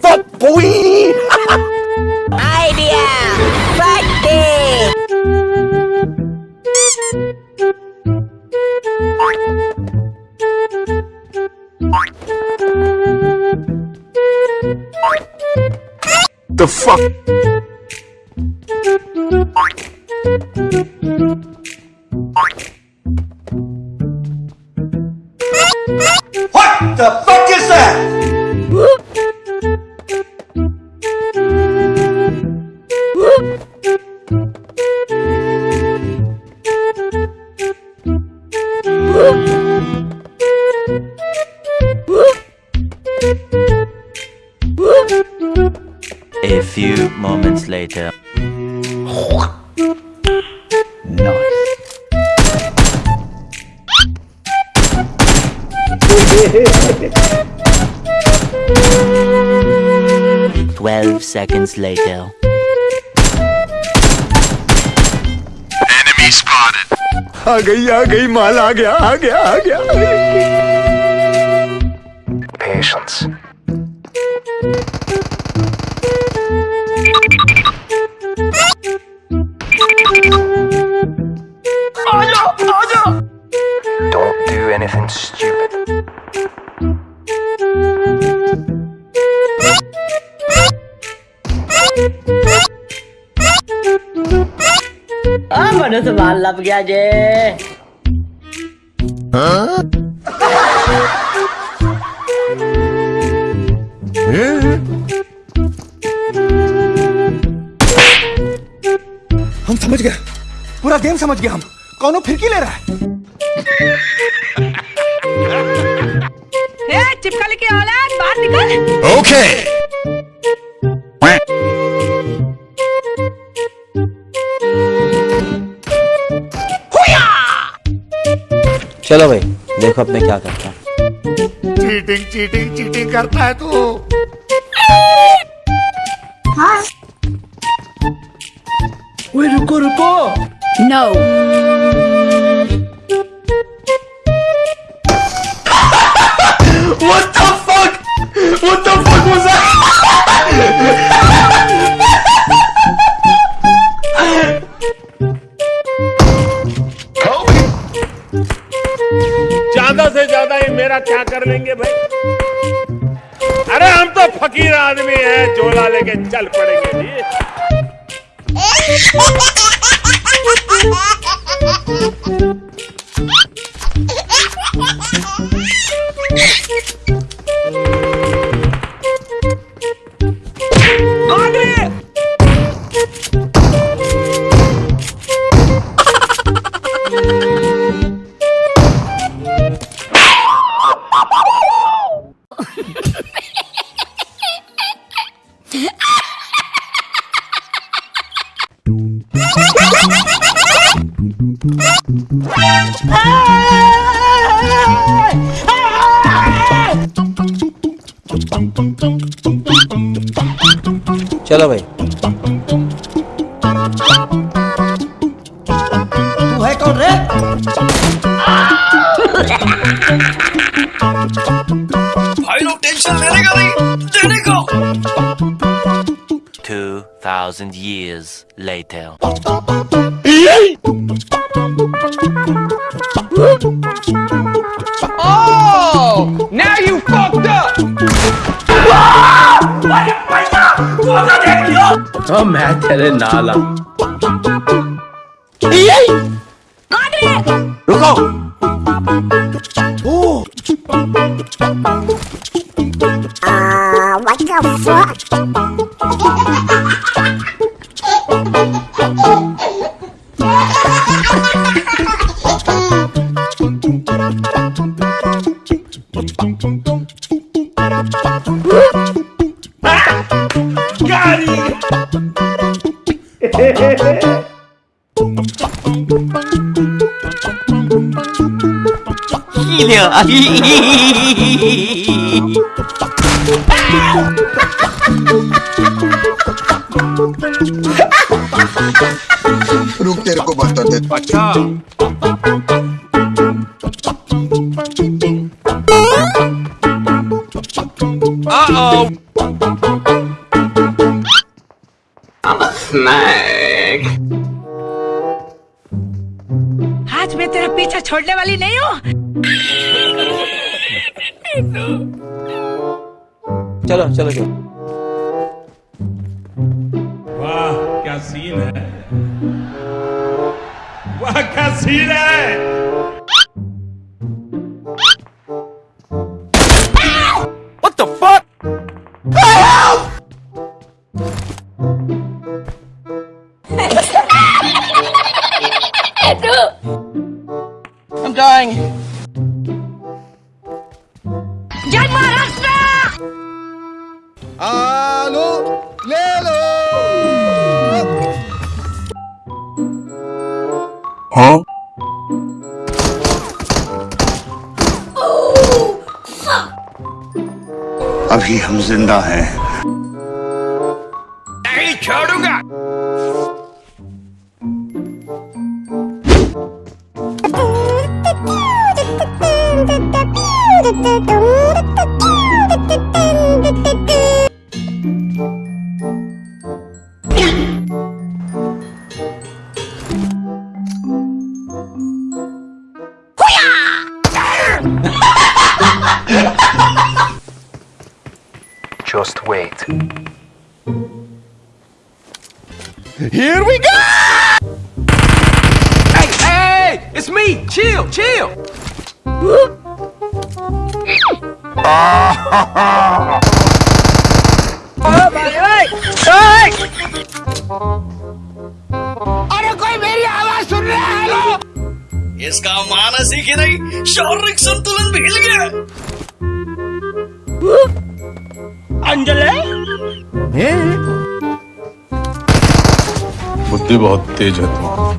Fuck boy! Idea! Practice! The fuck? What the fuck is that? A few moments later. Twelve seconds later. Enemy spotted. आ गई आ गई माल आ गया आ गया आ गया Patience. तो दोनों लग गया जे। हाँ। हम समझ गए। पूरा गेम समझ गए हम। कौनों फिरकी ले रहा है? ए, चिपका लेके औलाद बाहर निकल। Okay okay. चलो भाई देखो अब मैं क्या करता चीटिंग चीटिंग चीटिंग करता है तू हाँ? रुको रुको नो no. क्या कर लेंगे भाई? अरे हम तो फकीर आदमी हैं, झोला लेके चल पड़ेंगे जी। चलो भाई तू है कौन रे Two thousand years later. Oh! Now you fucked up! तो मैं तेरे नाला रुको What the fuck? 히려 Рук терку батате. Пача. Uh-oh. बता दे अच्छा आज मैं तेरा पीछा छोड़ने वाली नहीं हूँ? चलो चलो चलो। वाह क्या सीन है? वाह क्या सीन है? Dying. जय महाराष्ट्र आलो ले लो अभी हम ज़िंदा हैं। Just wait. Here we go! Hey, hey, it's me. Chill, chill. अरे कोई मेरी आवाज सुन रहा है हेलो इसका मानस ही कि नहीं शारीरिक संतुलन भी हिल गया बुद्धि बहुत तेज है तुम्हारी।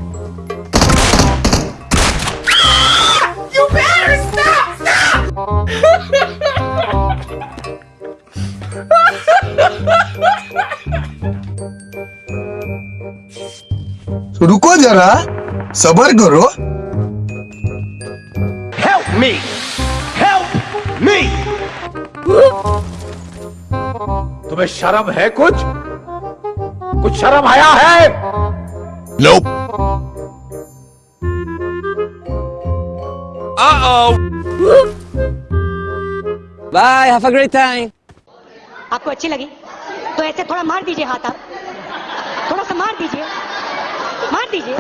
रुको जरा सबर करो। Help me. तुम्हें शर्म है कुछ? कुछ शर्म आया है? Nope. Bye have a great time आपको अच्छी लगी? तो ऐसे थोड़ा मार दीजिए हाथ आप। थोड़ा सा मार दीजिए। मार दीजिए।